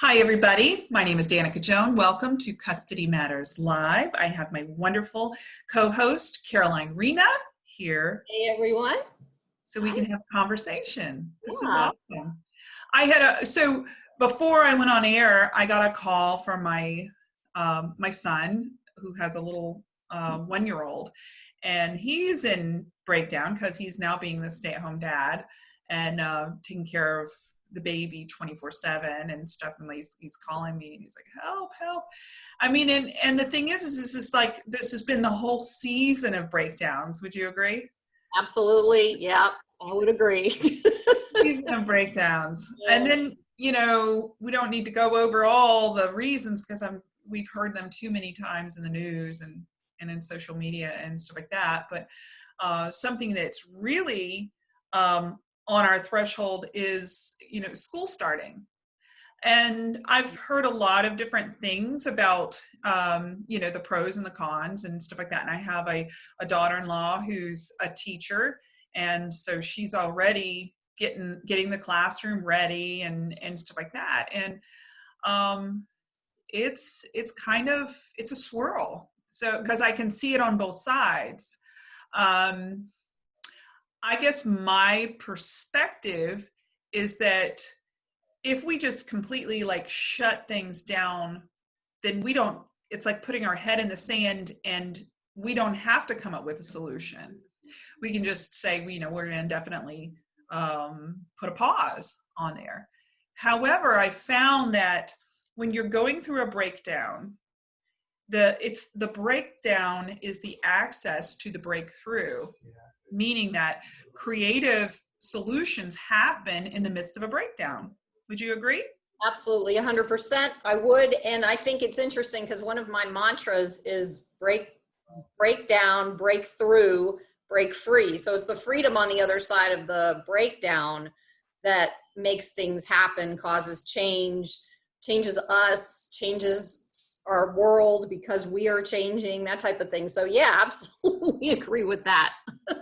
Hi, everybody. My name is Danica Joan. Welcome to Custody Matters Live. I have my wonderful co-host, Caroline Rena, here. Hey, everyone. So we Hi. can have a conversation. This is awesome. I had a, so before I went on air, I got a call from my, um, my son who has a little uh, one-year-old and he's in breakdown because he's now being the stay-at-home dad and uh, taking care of the baby 24 7 and stuff and he's, he's calling me and he's like help help. I mean and and the thing is is this is like this has been the whole season of breakdowns. Would you agree? Absolutely. Yeah, I would agree. season of breakdowns. And then you know we don't need to go over all the reasons because i'm we've heard them too many times in the news and and in social media and stuff like that. But uh, something that's really um, on our threshold is you know school starting. And i've heard a lot of different things about um, you know the pros and the cons and stuff like that. And i have a, a daughter-in-law who's a teacher and so she's already getting getting the classroom ready and and stuff like that. And um it's it's kind of it's a swirl. So because i can see it on both sides. Um i guess my perspective is that if we just completely like shut things down then we don't it's like putting our head in the sand and we don't have to come up with a solution. We can just say you know we're going to indefinitely um, put a pause on there. However i found that when you're going through a breakdown the it's the breakdown is the access to the breakthrough meaning that creative solutions happen in the midst of a breakdown would you agree Absolutely, 100%. I would. And I think it's interesting because one of my mantras is break, break down, break through, break free. So it's the freedom on the other side of the breakdown that makes things happen, causes change, changes us, changes our world because we are changing, that type of thing. So, yeah, absolutely agree with that.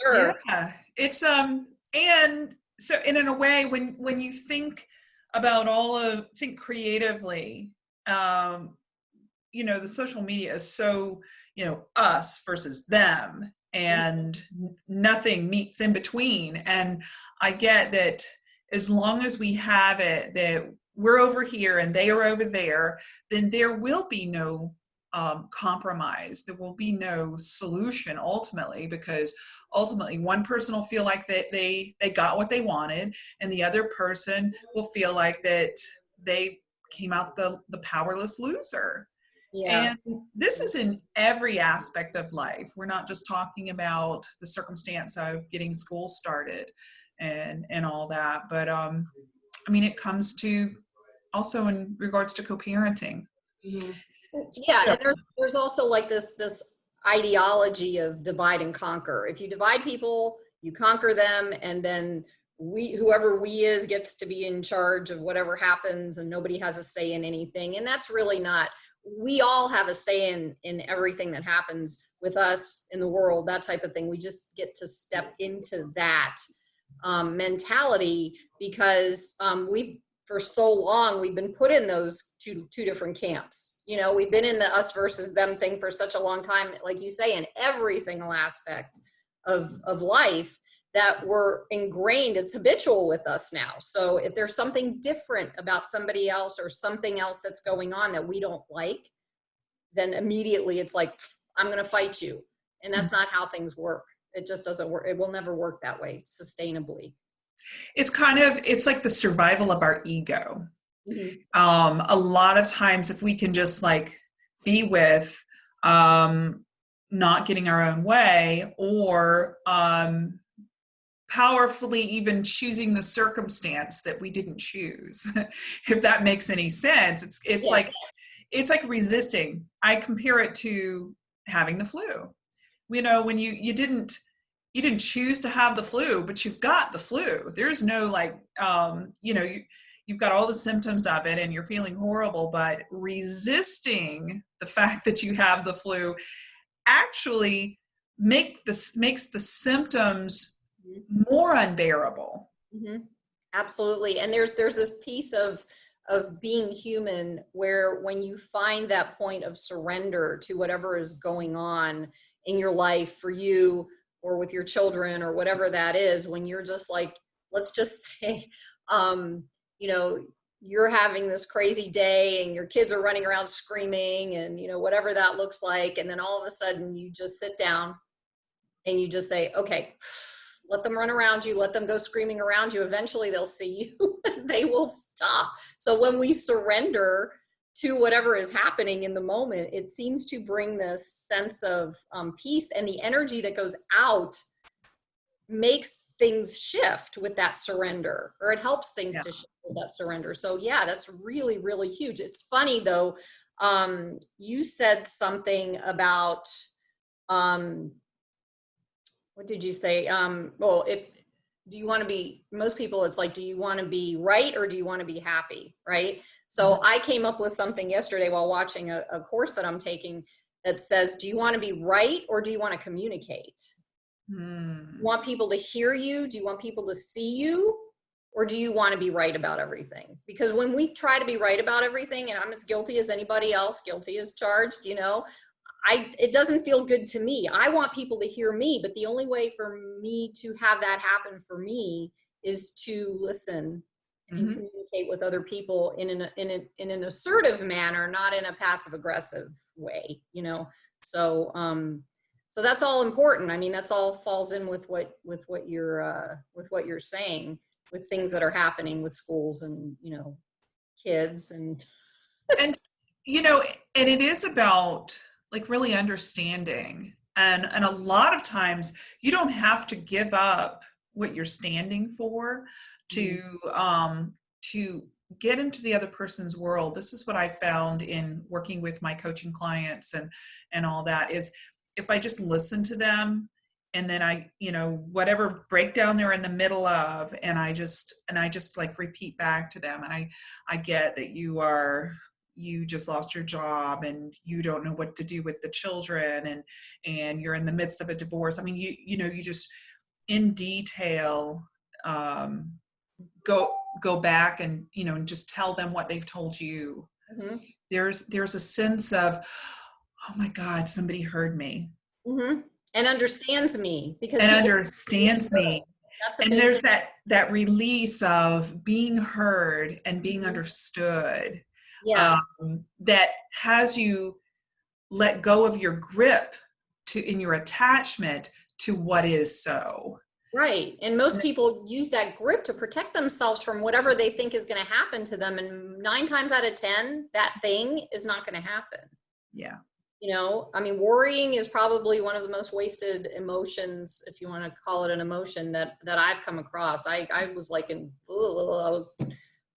Sure. Yeah, it's um and so and in a way when when you think about all of think creatively, um, you know, the social media is so, you know, us versus them and nothing meets in between. And I get that as long as we have it that we're over here and they are over there, then there will be no um, compromise. There will be no solution ultimately because ultimately one person will feel like that they they got what they wanted and the other person will feel like that they came out the the powerless loser Yeah. and this is in every aspect of life we're not just talking about the circumstance of getting school started and and all that but um i mean it comes to also in regards to co-parenting Yeah, So- there's, there's also like this this ideology of divide and conquer. If you divide people, you conquer them, and then we whoever we is gets to be in charge of whatever happens, and nobody has a say in anything. And that's really not. We all have a say in in everything that happens with us in the world, that type of thing. We just get to step into that um, mentality because um, we for so long we've been put in those two two different camps. You know we've been in the us versus them thing for such a long time like you say in every single aspect of of life that we're ingrained it's habitual with us now. So if there's something different about somebody else or something else that's going on that we don't like then immediately it's like i'm going to fight you. And that's mm-hmm. not how things work. It just doesn't work it will never work that way sustainably it's kind of it's like the survival of our ego. Um a lot of times if we can just like be with um not getting our own way or um powerfully even choosing the circumstance that we didn't choose if that makes any sense it's it's Yeah. like it's like resisting. I compare it to having the flu. You know when you you didn't you didn't choose to have the flu but you've got the flu. There's no like um you know you you've got all the symptoms of it and you're feeling horrible but resisting the fact that you have the flu actually make this makes the symptoms more unbearable. Hmm Absolutely. And there's there's this piece of of being human where when you find that point of surrender to whatever is going on in your life for you or with your children or whatever that is when you're just like let's just say um you know you're having this crazy day and your kids are running around screaming and you know whatever that looks like and then all of a sudden you just sit down and you just say okay let them run around you let them go screaming around you. Eventually they'll see you they will stop. So when we surrender to whatever is happening in the moment it seems to bring this sense of um, peace and the energy that goes out makes things shift with that surrender or it helps things yeah. to shift with that surrender. So yeah that's really really huge. It's funny though um you said something about um what did you say? Um well if do you want to be most people it's like do you want to be right or do you want to be happy right so mm-hmm. i came up with something yesterday while watching a, a course that i'm taking that says do you want to be right or do you want to communicate Hmm. want people to hear you? Do you want people to see you? Or do you want to be right about everything? Because when we try to be right about everything, and I'm as guilty as anybody else, guilty as charged, you know, I it doesn't feel good to me. I want people to hear me, but the only way for me to have that happen for me is to listen mm-hmm. Communicate with other people in an in an in an assertive manner, not in a passive aggressive way, you know. So um so that's all important i mean that's all falls in with what with what you're uh, with what you're saying with things that are happening with schools and you know kids and and you know and it is about like really understanding and and a lot of times you don't have to give up what you're standing for to mm-hmm. um to get into the other person's world this is what i found in working with my coaching clients and and all that is if I just listen to them and then I, you know, whatever breakdown they're in the middle of, and I just, and I just like repeat back to them. And I, I get that you are, you just lost your job and you don't know what to do with the children and, and you're in the midst of a divorce. I mean, you, you know, you just in detail, um, go, go back and, you know, and just tell them what they've told you. Mm-hmm. There's, there's a sense of, oh my God, somebody heard me. Mm-hmm. And understands me because and understands me. and there's thing. that that release of being heard and being mm-hmm. understood. Yeah. Um, that has you let go of your grip to in your attachment to what is so. Right. And most people use that grip to protect themselves from whatever they think is going to happen to them. And nine times out of 10, that thing is not going to happen. Yeah you know i mean worrying is probably one of the most wasted emotions if you want to call it an emotion that that i've come across i i was like in i was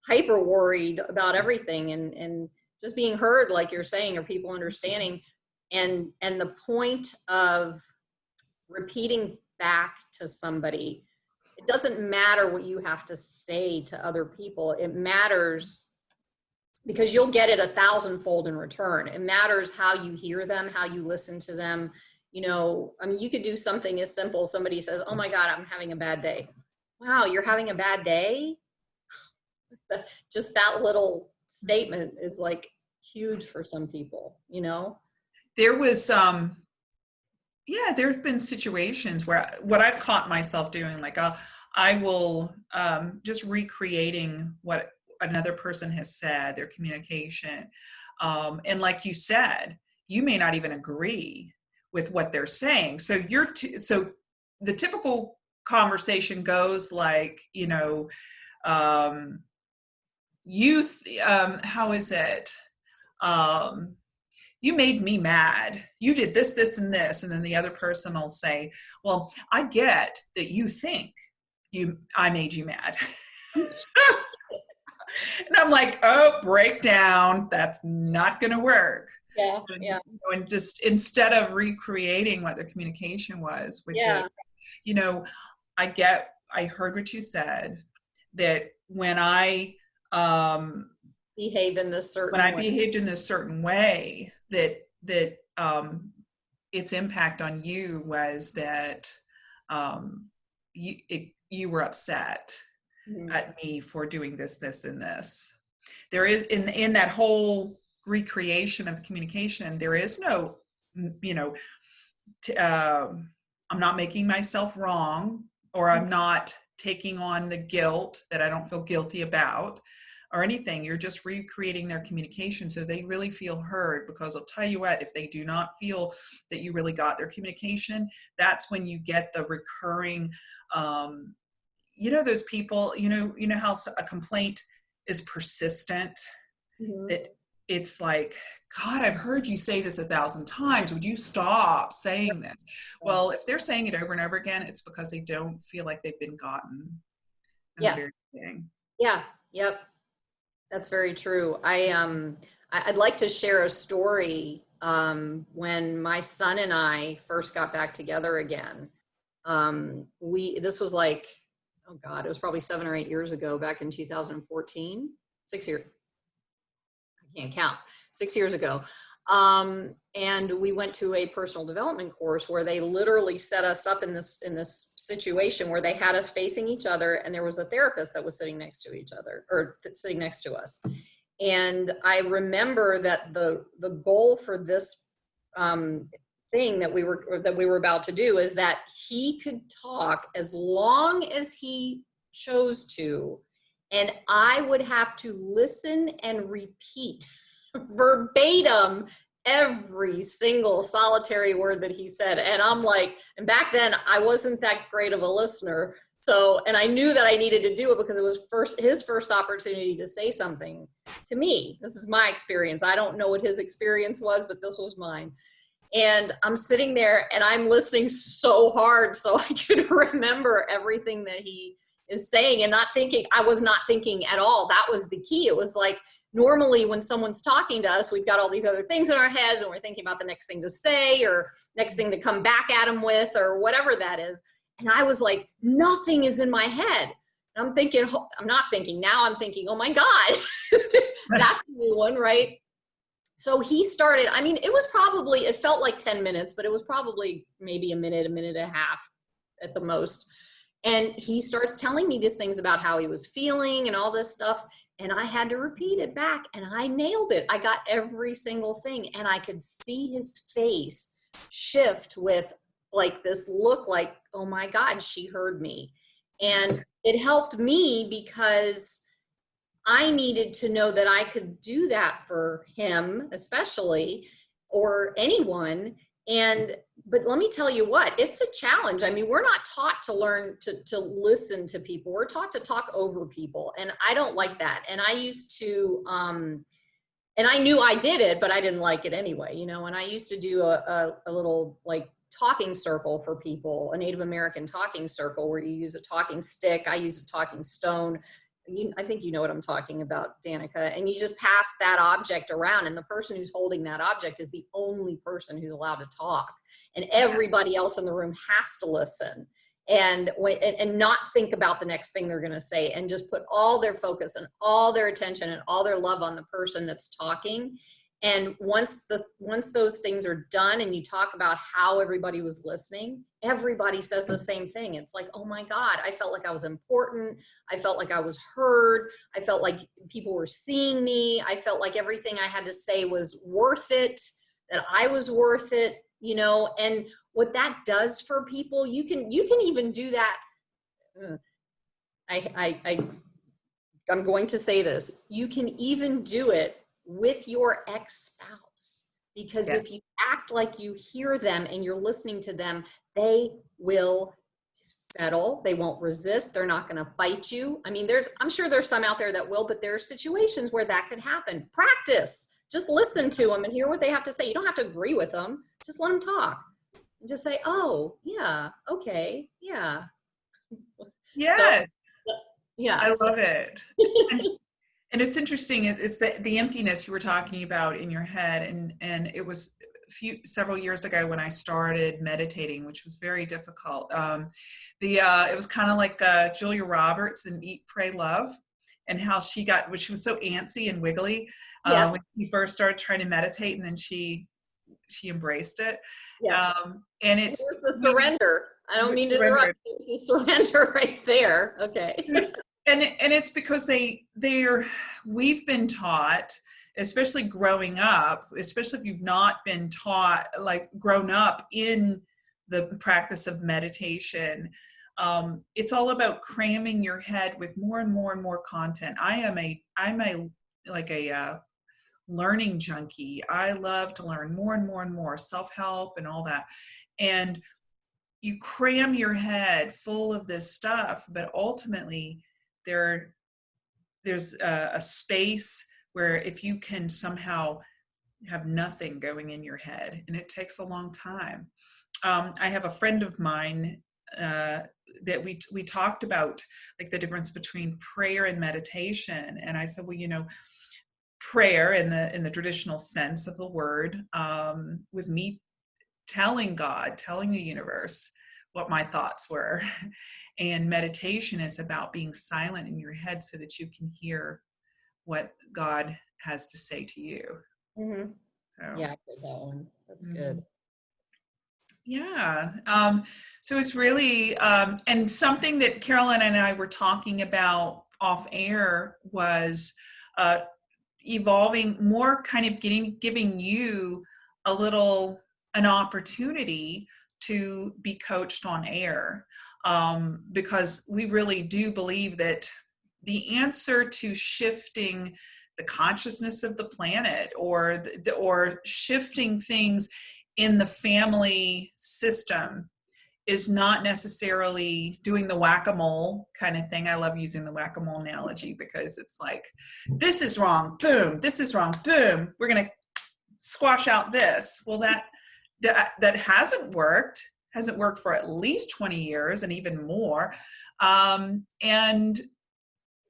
hyper worried about everything and and just being heard like you're saying or people understanding and and the point of repeating back to somebody it doesn't matter what you have to say to other people it matters because you'll get it a thousandfold in return. It matters how you hear them, how you listen to them. You know, I mean, you could do something as simple. Somebody says, "Oh my God, I'm having a bad day." Wow, you're having a bad day. Just that little statement is like huge for some people. You know, there was um yeah there have been situations where what i've caught myself doing like uh, i will um, just recreating what another person has said, their communication. Um, and like you said, you may not even agree with what they're saying. So you're t- so the typical conversation goes like, you know, um, youth. Um, how is it? Um, you made me mad. You did this, this, and this, and then the other person will say, "Well, I get that you think you I made you mad." and I'm like, oh, breakdown. That's not going to work. Yeah. And, yeah. You know, and just instead of recreating what their communication was, which yeah. is, you know, I get, I heard what you said that when I, um, behave in this certain when I way. behaved in this certain way that, that, um, its impact on you was that, um, you, it, you were upset mm-hmm. at me for doing this, this, and this. there is in in that whole recreation of the communication there is no you know t- um i'm not making myself wrong or i'm not taking on the guilt that i don't feel guilty about or anything you're just recreating their communication so they really feel heard because i'll tell you what if they do not feel that you really got their communication that's when you get the recurring um you know those people you know you know how a complaint is persistent Mhm. it it's like god i've heard you say this a thousand times would you stop saying this well if they're saying it over and over again it's because they don't feel like they've been gotten Yeah. the very beginning. Yeah, yep. That's very true. I um I'd like to share a story um when my son and I first got back together again. Um we this was like oh god, it was probably 7 or 8 years ago back in 2014. 6 years. I can't count. 6 years ago. Um and we went to a personal development course where they literally set us up in this in this situation where they had us facing each other and there was a therapist that was sitting next to each other or sitting next to us. And i remember that the the goal for this um, thing that we were that we were about to do is that he could talk as long as he chose to and i would have to listen and repeat verbatim every single solitary word that he said. And i'm like and back then i wasn't that great of a listener. So and i knew that i needed to do it because it was first his first opportunity to say something to me. This is my experience. I don't know what his experience was but this was mine. And i'm sitting there and i'm listening so hard so i could remember everything that he is saying and not thinking i was not thinking at all. That was the key. It was like normally when someone's talking to us we've got all these other things in our heads and we're thinking about the next thing to say or next thing to come back at them with or whatever that is. And i was like nothing is in my head. And i'm thinking i'm not thinking now i'm thinking oh my god that's a new one right? So he started i mean it was probably it felt like 10 minutes but it was probably maybe a minute a minute and a half at the most and he starts telling me these things about how he was feeling and all this stuff and I had to repeat it back and I nailed it. I got every single thing and I could see his face shift with like this look like, oh my God, she heard me. And it helped me because I needed to know that I could do that for him, especially, or anyone. And but let me tell you what it's a challenge. I mean we're not taught to learn to, to listen to people. We're taught to talk over people and i don't like that. And i used to um and i knew i did it but i didn't like it anyway you know? And i used to do a, a, a little like talking circle for people a native american talking circle where you use a talking stick i use a talking stone you, I think you know what I'm talking about, Danica. And you just pass that object around, and the person who's holding that object is the only person who's allowed to talk, and everybody else in the room has to listen and and, and not think about the next thing they're going to say, and just put all their focus and all their attention and all their love on the person that's talking. And once the once those things are done, and you talk about how everybody was listening, everybody says the same thing. It's like, oh my God, I felt like I was important. I felt like I was heard. I felt like people were seeing me. I felt like everything I had to say was worth it, that I was worth it, you know, and what that does for people, you can you can even do that. uh, I I, I I'm going to say this. You can even do it with your ex-spouse. Because Yeah. if you act like you hear them and you're listening to them, they will settle. They won't resist. They're not going to fight you. I mean there's i'm sure there's some out there that will but there are situations where that could happen. Practice. Just listen to them and hear what they have to say. You don't have to agree with them just let them talk. And just say oh yeah okay yeah. Yes, yeah I so- love it. and, it's interesting, it's the the emptiness you were talking about in your head, and and it was a few several years ago when I started meditating, which was very difficult. Um, the uh, it was kind of like uh, Julia Roberts in Eat, Pray, Love, and how she got, which she was so antsy and wiggly uh, Yeah. when she first started trying to meditate, and then she she embraced it. Yeah. Um, and it's There's the surrender. I don't mean to Surrender. interrupt. There's a surrender right there. Okay. and and it's because they they're we've been taught especially growing up especially if you've not been taught like grown up in the practice of meditation um, it's all about cramming your head with more and more and more content. I am a i'm a like a uh, learning junkie. I love to learn more and more and more self-help and all that. And you cram your head full of this stuff but ultimately there there's a, a space where if you can somehow have nothing going in your head and it takes a long time. Um, i have a friend of mine uh, that we we talked about like the difference between prayer and meditation and i said well you know prayer in the in the traditional sense of the word um, was me telling god telling the universe what my thoughts were And meditation is about being silent in your head so that you can hear what God has to say to you. Mm-hmm. So, yeah, that one. That's mm-hmm. good. Yeah. Um, so it's really, um, and something that Carolyn and I were talking about off air was uh, evolving more kind of getting, giving you a little, an opportunity to be coached on air um, because we really do believe that the answer to shifting the consciousness of the planet or the, or shifting things in the family system is not necessarily doing the whack-a-mole kind of thing. I love using the whack-a-mole analogy because it's like, this is wrong, boom, this is wrong, boom, we're gonna squash out this. Well, that, that, that hasn't worked hasn't worked for at least 20 years and even more. Um, and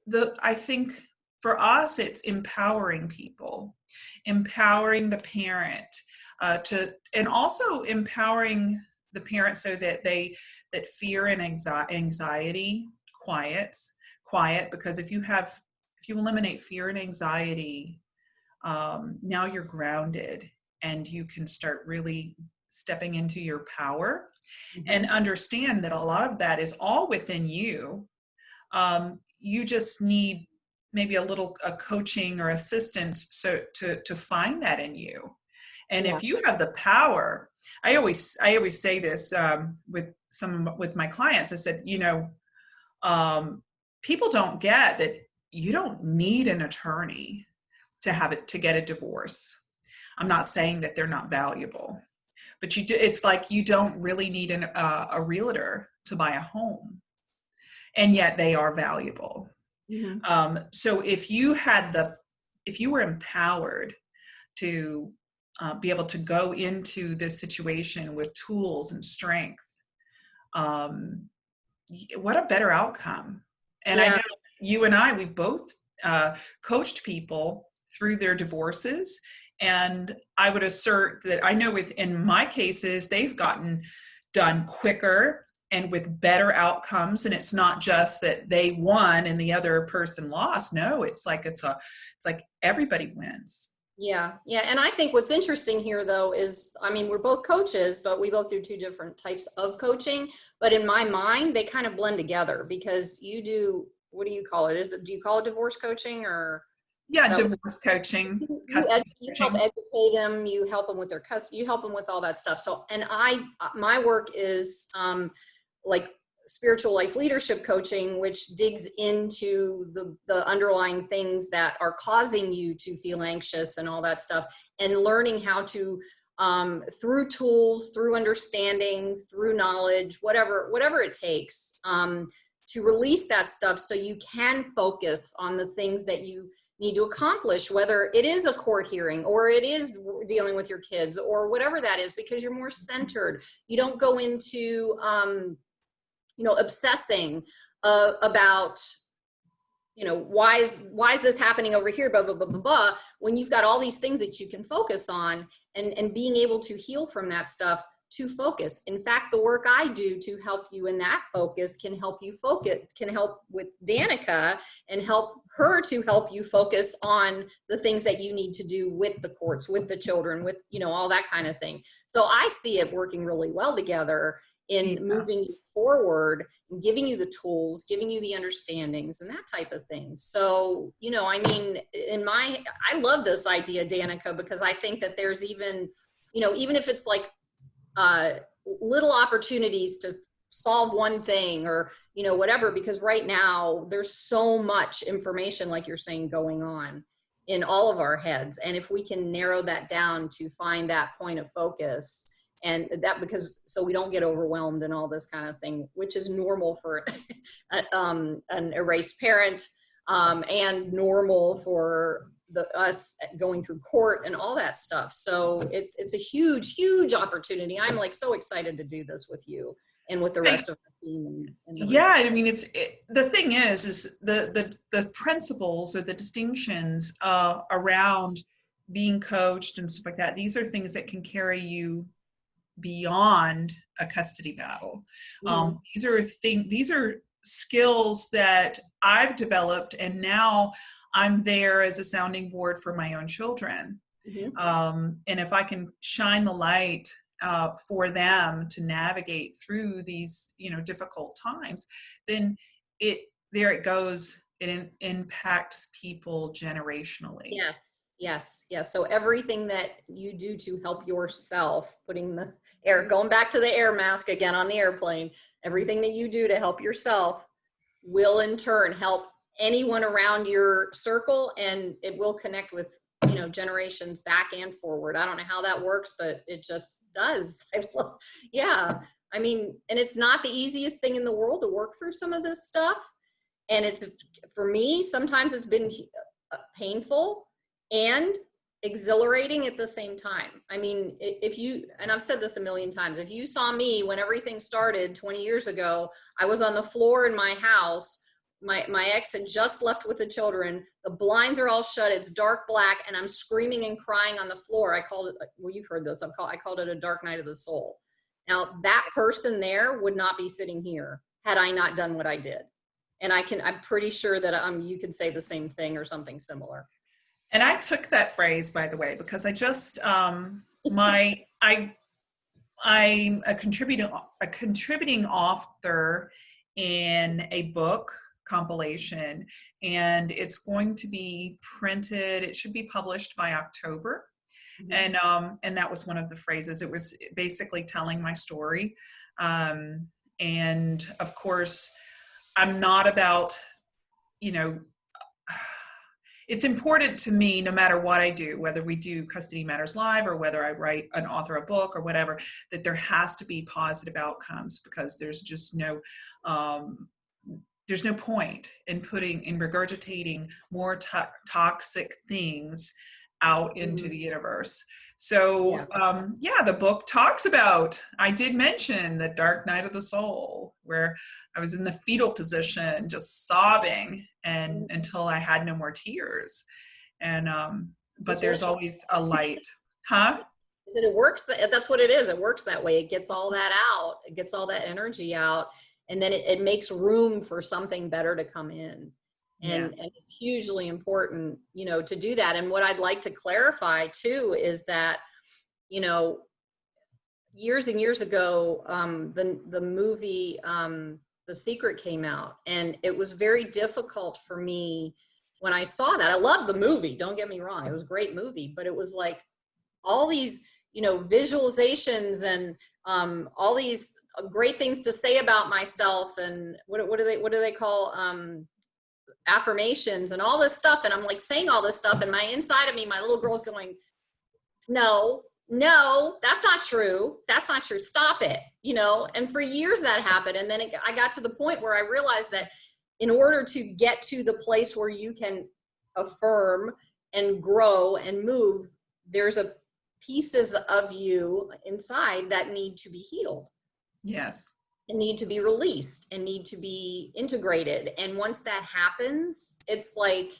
the I think for us, it's empowering people, empowering the parent uh, to, and also empowering the parent so that they, that fear and anxiety quiets, quiet, because if you have, if you eliminate fear and anxiety, um, now you're grounded and you can start really stepping into your power mm-hmm. and understand that a lot of that is all within you. Um, you just need maybe a little a coaching or assistance so to to find that in you. And yeah. if you have the power, I always I always say this um, with some with my clients. I said, you know, um, people don't get that you don't need an attorney to have it to get a divorce. I'm not saying that they're not valuable but you do, it's like you don't really need an, uh, a realtor to buy a home and yet they are valuable mm-hmm. um, so if you had the if you were empowered to uh, be able to go into this situation with tools and strength um, what a better outcome and yeah. i know you and i we both uh, coached people through their divorces and I would assert that I know within my cases, they've gotten done quicker and with better outcomes. And it's not just that they won and the other person lost. No, it's like it's a it's like everybody wins. Yeah, yeah. And I think what's interesting here though is I mean, we're both coaches, but we both do two different types of coaching. But in my mind, they kind of blend together because you do what do you call it? Is it do you call it divorce coaching or yeah so divorce coaching you, ed, you help educate them you help them with their custody you help them with all that stuff. So and i my work is um like spiritual life leadership coaching which digs into the the underlying things that are causing you to feel anxious and all that stuff and learning how to um, through tools through understanding through knowledge whatever whatever it takes um, to release that stuff so you can focus on the things that you need to accomplish, whether it is a court hearing or it is dealing with your kids or whatever that is, because you're more centered. You don't go into, um, you know, obsessing uh, about, you know, why is, why is this happening over here, blah, blah, blah, blah, blah, when you've got all these things that you can focus on and, and being able to heal from that stuff to focus. In fact, the work I do to help you in that focus can help you focus, can help with Danica and help her to help you focus on the things that you need to do with the courts, with the children, with, you know, all that kind of thing. So I see it working really well together. in moving you forward and giving you the tools giving you the understandings and that type of thing so you know i mean in my i love this idea danica because i think that there's even you know even if it's like uh little opportunities to solve one thing or you know whatever because right now there's so much information like you're saying going on in all of our heads. And if we can narrow that down to find that point of focus and that because so we don't get overwhelmed and all this kind of thing which is normal for um, an erased parent um, and normal for the us going through court and all that stuff. So it, it's a huge huge opportunity. I'm like so excited to do this with you and with the rest of the team and, and the- yeah i mean it's it, the thing is is the the the principles or the distinctions uh around being coached and stuff like that these are things that can carry you beyond a custody battle. Um these are thing these are skills that i've developed and now i'm there as a sounding board for my own children Mhm. um, and if I can shine the light uh, for them to navigate through these, you know, difficult times, then it there it goes. It in, impacts people generationally. Yes, yes, yes. So everything that you do to help yourself, putting the air, mm-hmm. going back to the air mask again on the airplane, everything that you do to help yourself will in turn help anyone around your circle and it will connect with you know generations back and forward i don't know how that works but it just does I love, yeah i mean and it's not the easiest thing in the world to work through some of this stuff and it's for me sometimes it's been uh, painful and exhilarating at the same time. I mean, if you, and I've said this a million times, if you saw me when everything started 20 years ago, I was on the floor in my house. My, my ex had just left with the children. The blinds are all shut. It's dark black and I'm screaming and crying on the floor. I called it, well, you've heard this. I've called, I called it a dark night of the soul. Now that person there would not be sitting here had I not done what I did. And I can, I'm pretty sure that um, you could say the same thing or something similar. And I took that phrase, by the way, because I just um, my I I'm a contributing a contributing author in a book compilation, and it's going to be printed. It should be published by October, and um, and that was one of the phrases. It was basically telling my story, um, and of course, I'm not about you know it's important to me no matter what i do whether we do custody matters live or whether i write an author a book or whatever that there has to be positive outcomes because there's just no um, there's no point in putting in regurgitating more to- toxic things out into Mhm. the universe. So Yeah. um, yeah the book talks about i did mention the dark night of the soul where i was in the fetal position just sobbing and until i had no more tears. And um but there's always a light. Huh? That it works that, that's what it is it works that way. It gets all that out it gets all that energy out and then it, it makes room for something better to come in and, and it's hugely important you know to do that and what i'd like to clarify too is that you know years and years ago um, the the movie um, the secret came out and it was very difficult for me when i saw that. I love the movie don't get me wrong it was a great movie but it was like all these you know visualizations and um, all these great things to say about myself and what, what do they what do they call um, affirmations and all this stuff and i'm like saying all this stuff and my inside of me my little girl's going no no that's not true. That's not true. Stop it you know? And for years that happened and then it, i got to the point where i realized that in order to get to the place where you can affirm and grow and move there's a pieces of you inside that need to be healed. Yes need to be released and need to be integrated. And once that happens it's like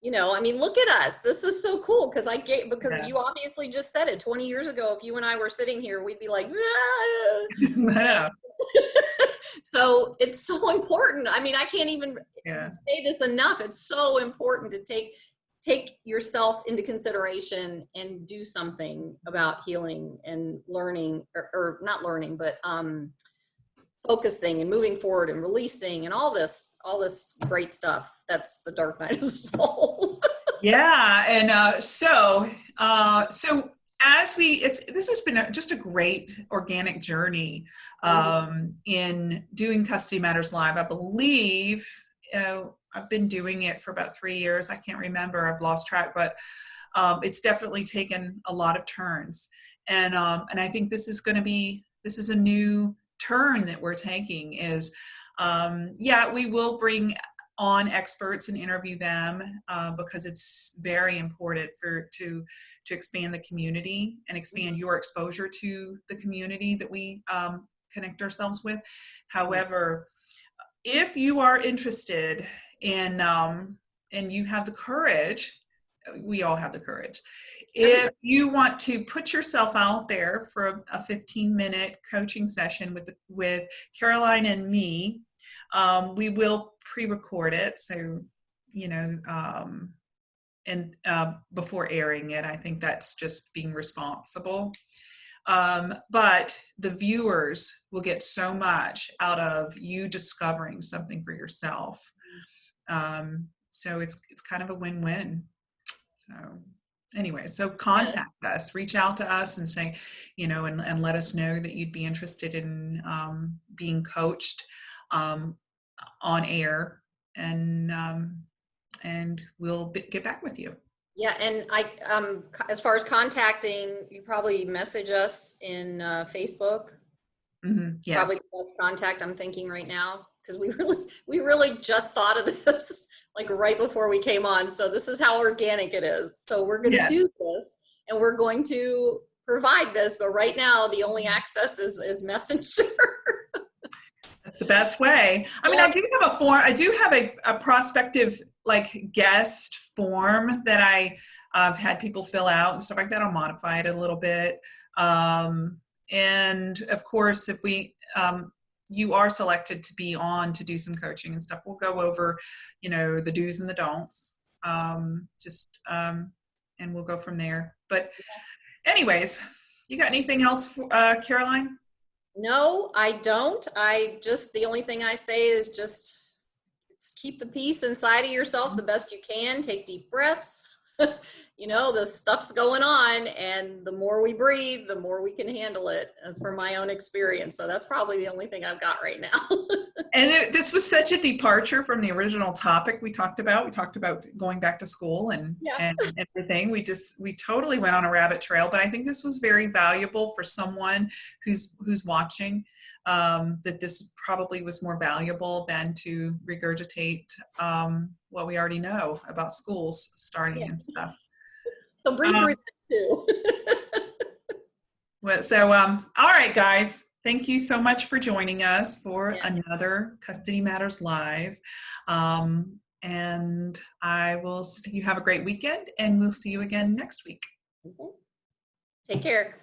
you know i mean look at us. This is so cool because i get because Yeah. you obviously just said it 20 years ago if you and i were sitting here we'd be like "Ah." yeah. So it's so important. I mean i can't even yeah. say this enough. It's so important to take take yourself into consideration and do something about healing and learning or, or not learning but um focusing and moving forward and releasing and all this all this great stuff that's the dark night of the soul yeah and uh so uh so as we it's this has been a, just a great organic journey um in doing custody matters live i believe uh, I've been doing it for about three years. I can't remember. I've lost track, but um, it's definitely taken a lot of turns. And um, and I think this is going to be this is a new turn that we're taking. Is um, yeah, we will bring on experts and interview them uh, because it's very important for to to expand the community and expand your exposure to the community that we um, connect ourselves with. However, if you are interested in um, and you have the courage we all have the courage if you want to put yourself out there for a, a 15 minute coaching session with with caroline and me um, we will pre-record it. So you know um, and uh, before airing it i think that's just being responsible. Um, but the viewers will get so much out of you discovering something for yourself. Um, so it's it's kind of a win-win. So anyway, so contact yeah. us, reach out to us and say, you know, and, and let us know that you'd be interested in um, being coached um, on air and um, and we'll get back with you. Yeah, and I, um, as far as contacting, you probably message us in uh, Facebook. Mm-hmm. Yes. Probably contact I'm thinking right now because we really we really just thought of this like right before we came on. So this is how organic it is. So we're going to yes. do this and we're going to provide this but right now the only access is is messenger. That's the best way. I mean i do have a form i do have a, a prospective like guest form that i i've had people fill out and stuff like that. I'll modify it a little bit. Um, and of course if we um, you are selected to be on to do some coaching and stuff, we'll go over, you know, the do's and the don'ts. Um, just um, and we'll go from there. But, anyways, you got anything else, for, uh, Caroline? No, I don't. I just the only thing I say is just keep the peace inside of yourself the best you can. Take deep breaths. you know, the stuff's going on, and the more we breathe, the more we can handle it. Uh, from my own experience, so that's probably the only thing I've got right now. and it, this was such a departure from the original topic we talked about. We talked about going back to school and yeah. and everything. We just we totally went on a rabbit trail, but I think this was very valuable for someone who's who's watching. Um, that this probably was more valuable than to regurgitate um, what we already know about schools starting yeah. and stuff. So breathe um, through that too. well, so, um, all right, guys. Thank you so much for joining us for yeah. another Custody Matters Live. Um, and I will, you have a great weekend and we'll see you again next week. Mm-hmm. Take care.